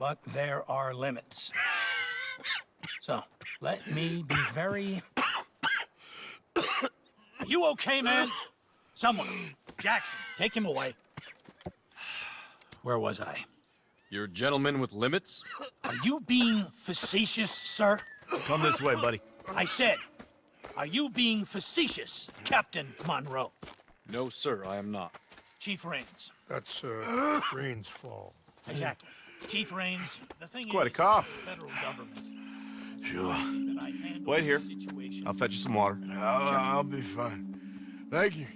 but there are limits. So, let me be very... Are you okay, man? Someone. Jackson, take him away. Where was I? You're a gentleman with limits? Are you being facetious, sir? Come this way, buddy. I said, are you being facetious, Captain Monroe? No, sir, I am not. Chief Rains. That's, uh, Green's fault. Exactly. Chief Rains, the thing quite a cough. federal government. Sure. that I handle Wait here. I'll fetch you some water. I'll, I'll be fine. Thank you.